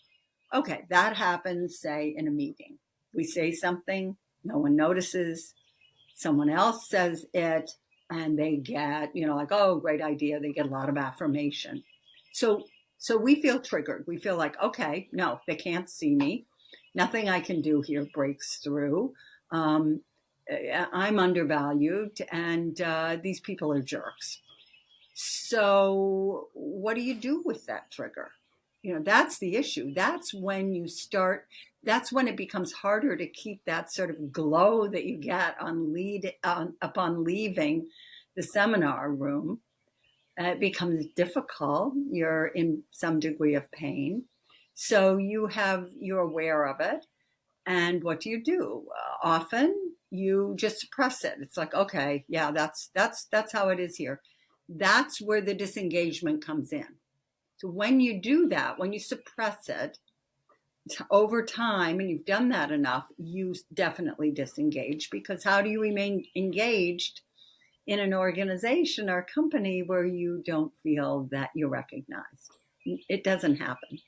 okay, that happens, say, in a meeting. We say something, no one notices. Someone else says it, and they get, you know, like, oh, great idea. They get a lot of affirmation. So, so we feel triggered. We feel like, okay, no, they can't see me. Nothing I can do here breaks through. Um, I'm undervalued, and uh, these people are jerks. So, what do you do with that trigger? You know, that's the issue. That's when you start that's when it becomes harder to keep that sort of glow that you get on lead on, upon leaving the seminar room. Uh, it becomes difficult. You're in some degree of pain, so you have you're aware of it. And what do you do? Uh, often you just suppress it. It's like, okay, yeah, that's that's that's how it is here. That's where the disengagement comes in. So when you do that, when you suppress it, over time, and you've done that enough, you definitely disengage because how do you remain engaged in an organization or company where you don't feel that you're recognized? It doesn't happen.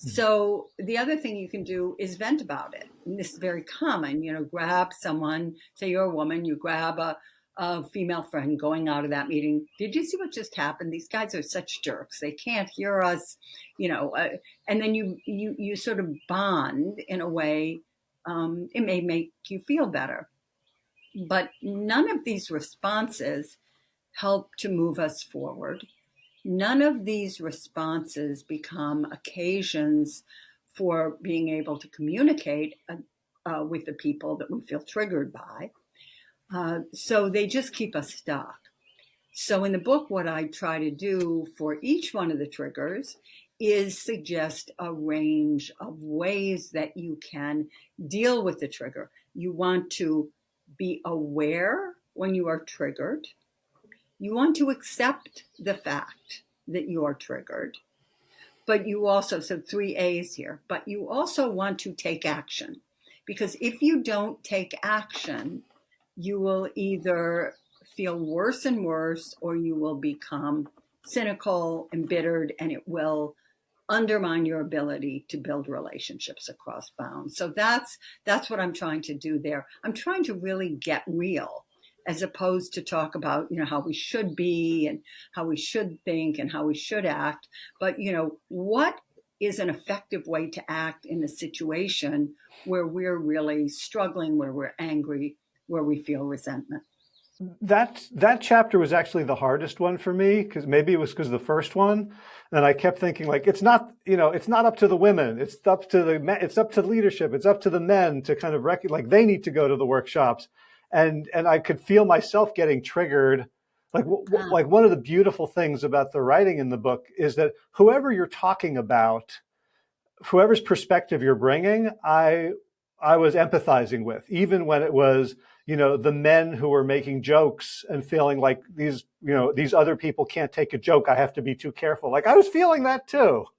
Mm-hmm. So the other thing you can do is vent about it. And this is very common, you know, grab someone, say you're a woman, you grab a, a female friend going out of that meeting. Did you see what just happened? These guys are such jerks. They can't hear us, you know. Uh, and then you you you sort of bond in a way. Um, it may make you feel better, but none of these responses help to move us forward. None of these responses become occasions for being able to communicate uh, uh, with the people that we feel triggered by. Uh, so they just keep us stuck. So in the book, what I try to do for each one of the triggers is suggest a range of ways that you can deal with the trigger. You want to be aware when you are triggered. You want to accept the fact that you are triggered. But you also, so three A's here, but you also want to take action. Because if you don't take action, you will either feel worse and worse or you will become cynical, embittered, and it will undermine your ability to build relationships across bounds. So that's that's what I'm trying to do there. I'm trying to really get real as opposed to talk about, you know, how we should be and how we should think and how we should act, but you know, what is an effective way to act in a situation where we're really struggling, where we're angry, where we feel resentment. That that chapter was actually the hardest one for me because maybe it was because the first one, and I kept thinking like it's not you know it's not up to the women, it's up to the men, it's up to leadership, it's up to the men to kind of recognize like they need to go to the workshops, and and I could feel myself getting triggered. Like like one of the beautiful things about the writing in the book is that whoever you're talking about, whoever's perspective you're bringing, I I was empathizing with, even when it was you know, the men who were making jokes and feeling like these, you know, these other people can't take a joke. I have to be too careful. Like I was feeling that too.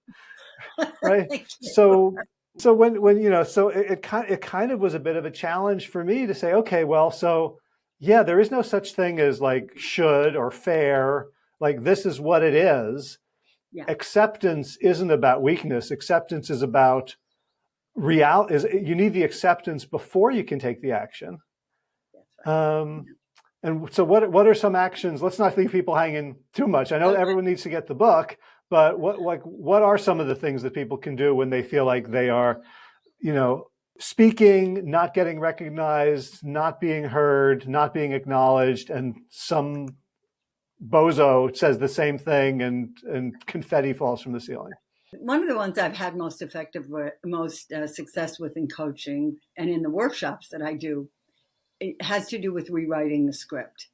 Right. so, so when, when, you know, so it, it kind, it kind of was a bit of a challenge for me to say, okay, well, so yeah, there is no such thing as like should or fair. Like this is what it is. Yeah. Acceptance isn't about weakness. Acceptance is about real is you need the acceptance before you can take the action. Um, and so what, what are some actions? Let's not leave people hanging too much. I know okay. everyone needs to get the book, but what, like, what are some of the things that people can do when they feel like they are, you know, speaking, not getting recognized, not being heard, not being acknowledged, and some bozo says the same thing and, and confetti falls from the ceiling? One of the ones I've had most effective, most uh, success with in coaching and in the workshops that I do it has to do with rewriting the script.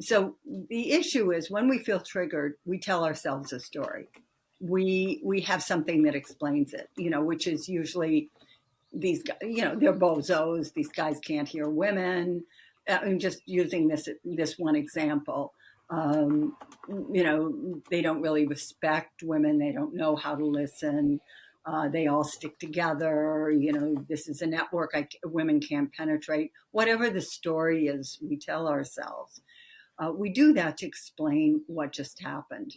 So the issue is when we feel triggered, we tell ourselves a story. We we have something that explains it, you know, which is usually these you know, they're bozos. These guys can't hear women. I'm just using this this one example. Um, you know, they don't really respect women. They don't know how to listen. Uh, they all stick together. You know, this is a network I, women can't penetrate. Whatever the story is, we tell ourselves. Uh, we do that to explain what just happened.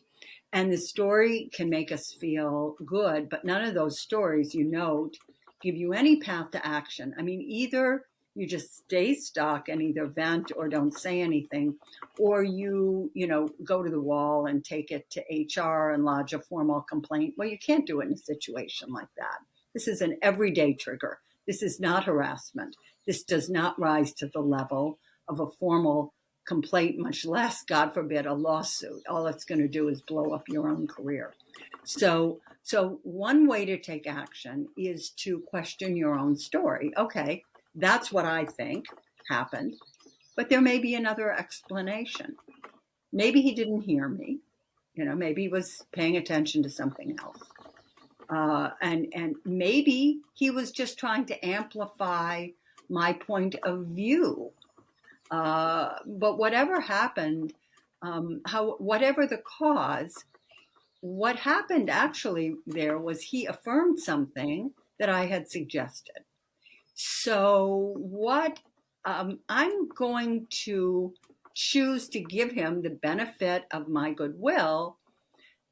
And the story can make us feel good, but none of those stories, you note, give you any path to action. I mean, either you just stay stuck and either vent or don't say anything, or you, you know, go to the wall and take it to HR and lodge a formal complaint. Well, you can't do it in a situation like that. This is an everyday trigger. This is not harassment. This does not rise to the level of a formal complaint, much less, God forbid, a lawsuit. All it's going to do is blow up your own career. So, so one way to take action is to question your own story. Okay, that's what I think happened, but there may be another explanation. Maybe he didn't hear me. You know, maybe he was paying attention to something else. Uh, and and maybe he was just trying to amplify my point of view uh, but whatever happened, um, how whatever the cause, what happened actually there was he affirmed something that I had suggested. So what um, I'm going to choose to give him the benefit of my goodwill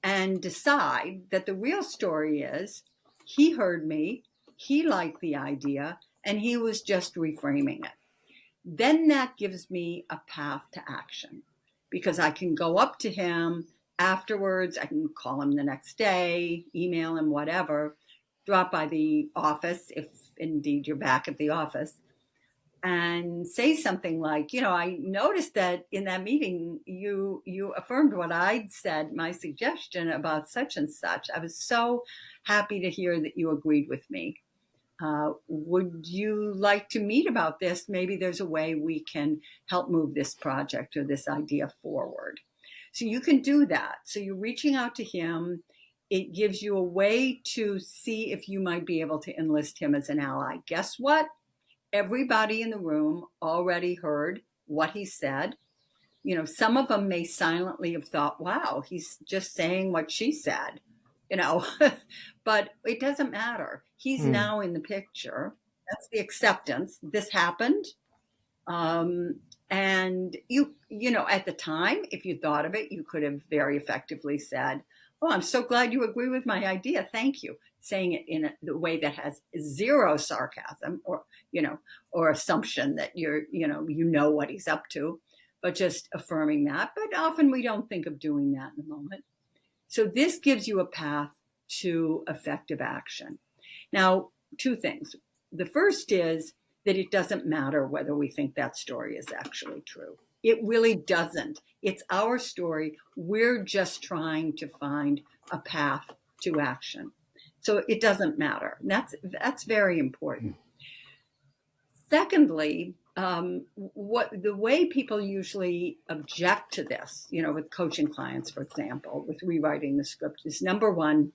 and decide that the real story is he heard me, he liked the idea, and he was just reframing it then that gives me a path to action because I can go up to him afterwards. I can call him the next day, email him, whatever, drop by the office if indeed you're back at the office and say something like, you know, I noticed that in that meeting you you affirmed what I'd said, my suggestion about such and such. I was so happy to hear that you agreed with me. Uh, would you like to meet about this? Maybe there's a way we can help move this project or this idea forward. So you can do that. So you're reaching out to him. It gives you a way to see if you might be able to enlist him as an ally. Guess what? Everybody in the room already heard what he said. You know, some of them may silently have thought, wow, he's just saying what she said you know, but it doesn't matter. He's mm. now in the picture. That's the acceptance. This happened. Um, and you, you know, at the time, if you thought of it, you could have very effectively said, Oh, I'm so glad you agree with my idea. Thank you. Saying it in a, the way that has zero sarcasm or, you know, or assumption that you're, you know, you know what he's up to, but just affirming that. But often we don't think of doing that in the moment. So this gives you a path to effective action. Now, two things. The first is that it doesn't matter whether we think that story is actually true. It really doesn't. It's our story. We're just trying to find a path to action. So it doesn't matter. that's that's very important. Secondly, um, what the way people usually object to this, you know, with coaching clients, for example, with rewriting the script, is number one,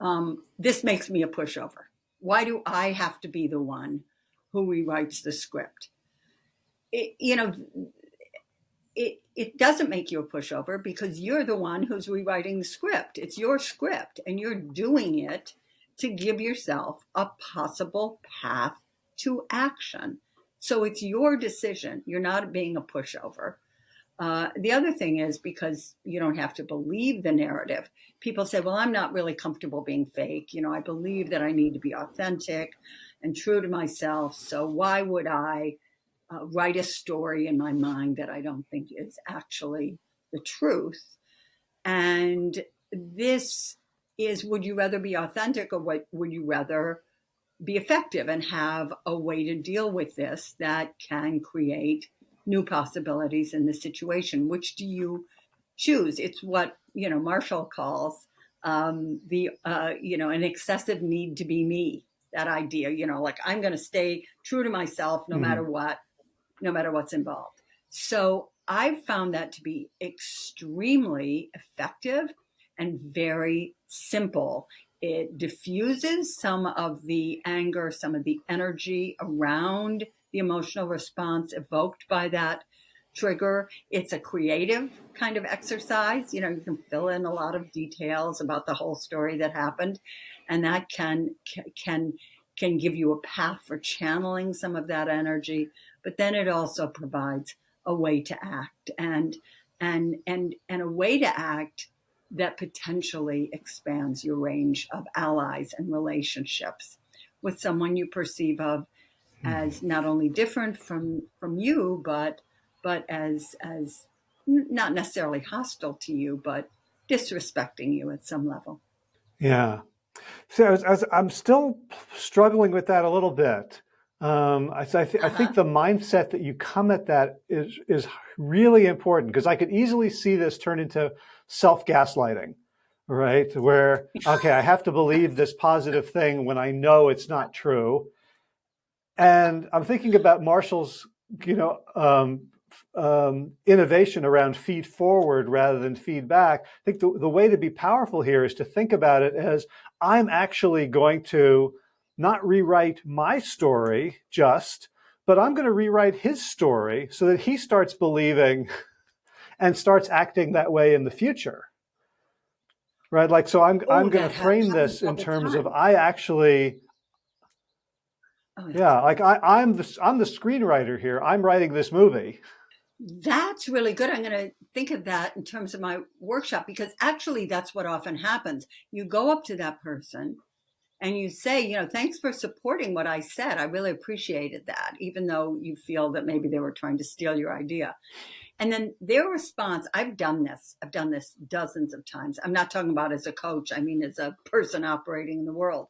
um, this makes me a pushover. Why do I have to be the one who rewrites the script? It, you know, it it doesn't make you a pushover because you're the one who's rewriting the script. It's your script, and you're doing it to give yourself a possible path to action so it's your decision. You're not being a pushover. Uh, the other thing is because you don't have to believe the narrative. People say, well, I'm not really comfortable being fake. You know, I believe that I need to be authentic and true to myself. So why would I uh, write a story in my mind that I don't think is actually the truth? And this is would you rather be authentic or what would you rather be effective and have a way to deal with this that can create new possibilities in the situation. Which do you choose? It's what you know Marshall calls um, the uh, you know an excessive need to be me. That idea, you know, like I'm going to stay true to myself no mm. matter what, no matter what's involved. So I've found that to be extremely effective and very simple it diffuses some of the anger, some of the energy around the emotional response evoked by that trigger. It's a creative kind of exercise. You know, you can fill in a lot of details about the whole story that happened, and that can can can give you a path for channeling some of that energy. But then it also provides a way to act and and and and a way to act that potentially expands your range of allies and relationships with someone you perceive of hmm. as not only different from from you but but as as not necessarily hostile to you but disrespecting you at some level yeah so as, as i'm still struggling with that a little bit um, I, I, th uh -huh. I, think uh-huh. the mindset that you come at that is is really important because I could easily see this turn into self gaslighting, right? Where okay, I have to believe this positive thing when I know it's not true, and I'm thinking about Marshall's, you know, um, um, innovation around feed forward rather than feedback. I think the, the way to be powerful here is to think about it as I'm actually going to not rewrite my story just, but I'm going to rewrite his story so that he starts believing and starts acting that way in the future. Right? Like, so I'm, I'm going to frame this in terms of I actually, oh, yeah, like I, I'm the, I'm the screenwriter here. I'm writing this movie. That's really good. I'm going to think of that in terms of my workshop because actually that's what often happens. You go up to that person and you say, you know, thanks for supporting what I said. I really appreciated that, even though you feel that maybe they were trying to steal your idea. And then their response, I've done this, I've done this dozens of times. I'm not talking about as a coach, I mean, as a person operating in the world.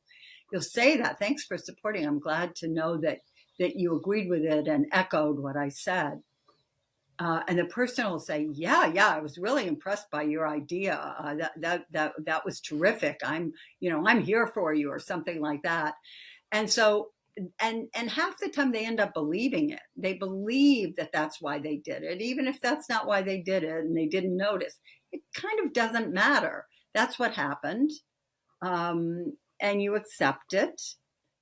You'll say that, thanks for supporting. I'm glad to know that that you agreed with it and echoed what I said. Uh, and the person will say, "Yeah, yeah, I was really impressed by your idea. Uh, that that that that was terrific. I'm, you know, I'm here for you, or something like that." And so, and and half the time they end up believing it. They believe that that's why they did it, even if that's not why they did it, and they didn't notice. It kind of doesn't matter. That's what happened, um, and you accept it.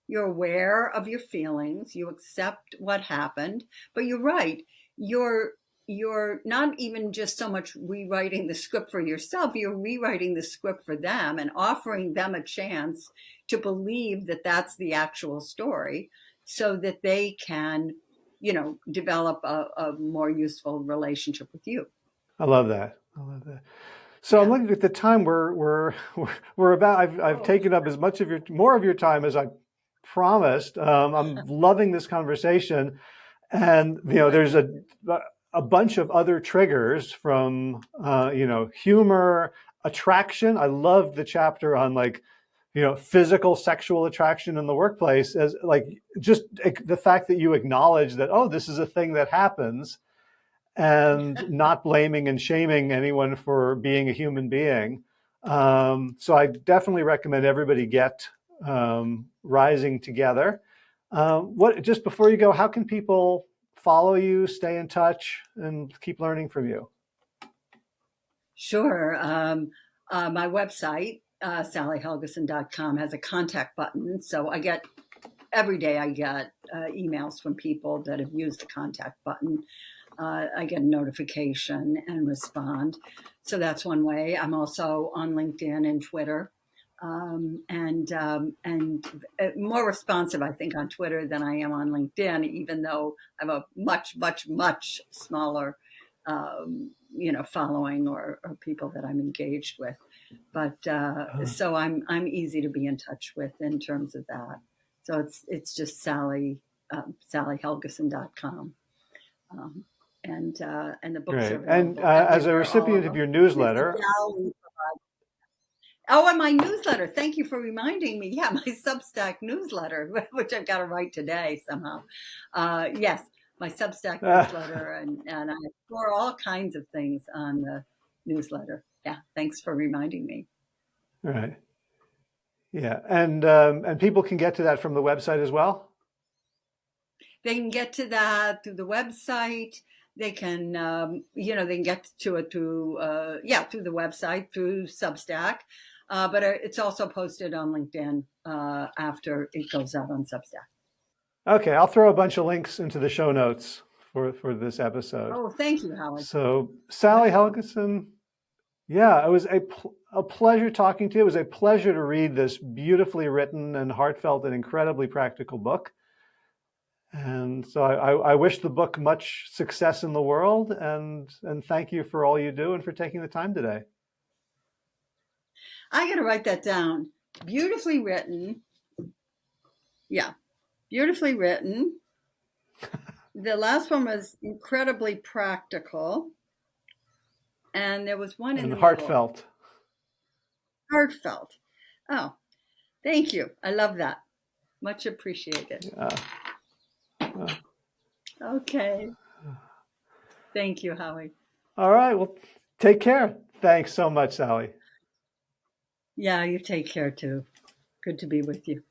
You're aware of your feelings. You accept what happened, but you're right. You're you're not even just so much rewriting the script for yourself, you're rewriting the script for them and offering them a chance to believe that that's the actual story so that they can, you know, develop a, a more useful relationship with you. I love that. I love that. So yeah. I'm looking at the time we're, we're, we're about, I've, I've oh. taken up as much of your, more of your time as I promised. Um, I'm loving this conversation. And, you know, there's a, a bunch of other triggers from, uh, you know, humor, attraction. I loved the chapter on like, you know, physical sexual attraction in the workplace as like just the fact that you acknowledge that, oh, this is a thing that happens and not blaming and shaming anyone for being a human being. Um, so I definitely recommend everybody get um, Rising Together. Uh, what just before you go, how can people follow you, stay in touch, and keep learning from you? Sure. Um, uh, my website, uh, sallyhelgesen.com, has a contact button. So I get, every day I get uh, emails from people that have used the contact button. Uh, I get a notification and respond. So that's one way. I'm also on LinkedIn and Twitter um, and um, and uh, more responsive, I think, on Twitter than I am on LinkedIn, even though I have a much, much, much smaller, um, you know, following or, or, people that I'm engaged with. But uh, oh. so I'm I'm easy to be in touch with in terms of that. So it's it's just Sally um, SallyHelgesen.com. Um, and uh, and the books right. are and uh, as a recipient of your newsletter, Oh, and my newsletter. Thank you for reminding me. Yeah, my Substack newsletter, which I've got to write today somehow. Uh, yes, my Substack newsletter, and, and I explore all kinds of things on the newsletter. Yeah, thanks for reminding me. All right. Yeah, and um, and people can get to that from the website as well. They can get to that through the website. They can, um, you know, they can get to it through, uh, yeah, through the website, through Substack. Uh, but uh, it's also posted on LinkedIn uh, after it goes out on Substack. Okay, I'll throw a bunch of links into the show notes for, for this episode. Oh, thank you, Howard. So, Sally Helgesen, yeah, it was a, pl- a pleasure talking to you. It was a pleasure to read this beautifully written and heartfelt and incredibly practical book. And so I, I, I wish the book much success in the world and, and thank you for all you do and for taking the time today. I got to write that down. Beautifully written. Yeah, beautifully written. the last one was incredibly practical. And there was one in and the heartfelt. Middle. Heartfelt. Oh, thank you. I love that. Much appreciated. Yeah. Okay. Thank you, Howie. All right. Well, take care. Thanks so much, Sally. Yeah, you take care too. Good to be with you.